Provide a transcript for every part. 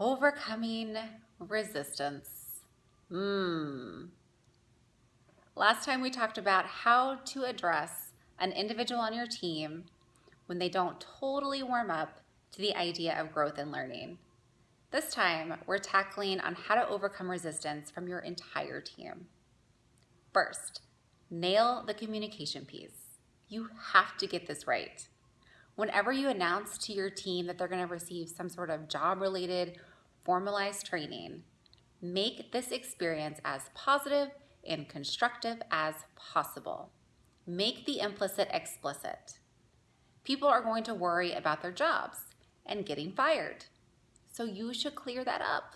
Overcoming resistance. Mmm. Last time we talked about how to address an individual on your team when they don't totally warm up to the idea of growth and learning. This time, we're tackling on how to overcome resistance from your entire team. First, nail the communication piece. You have to get this right. Whenever you announce to your team that they're going to receive some sort of job related formalized training, make this experience as positive and constructive as possible. Make the implicit explicit. People are going to worry about their jobs and getting fired, so you should clear that up.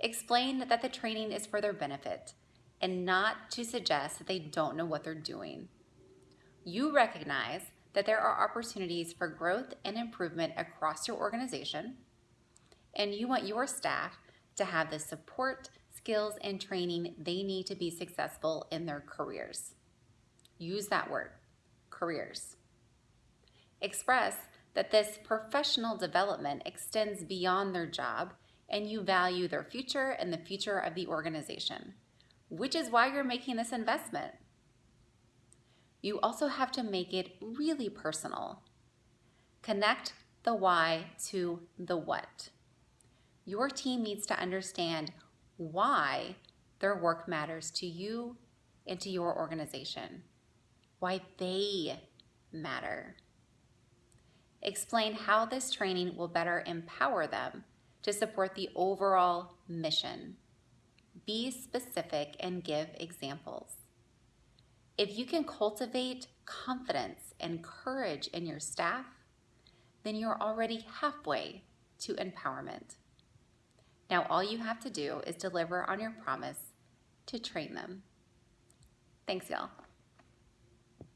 Explain that the training is for their benefit and not to suggest that they don't know what they're doing. You recognize that there are opportunities for growth and improvement across your organization and you want your staff to have the support, skills, and training they need to be successful in their careers. Use that word, careers. Express that this professional development extends beyond their job and you value their future and the future of the organization, which is why you're making this investment. You also have to make it really personal. Connect the why to the what. Your team needs to understand why their work matters to you and to your organization, why they matter. Explain how this training will better empower them to support the overall mission. Be specific and give examples. If you can cultivate confidence and courage in your staff, then you're already halfway to empowerment. Now all you have to do is deliver on your promise to train them. Thanks, y'all.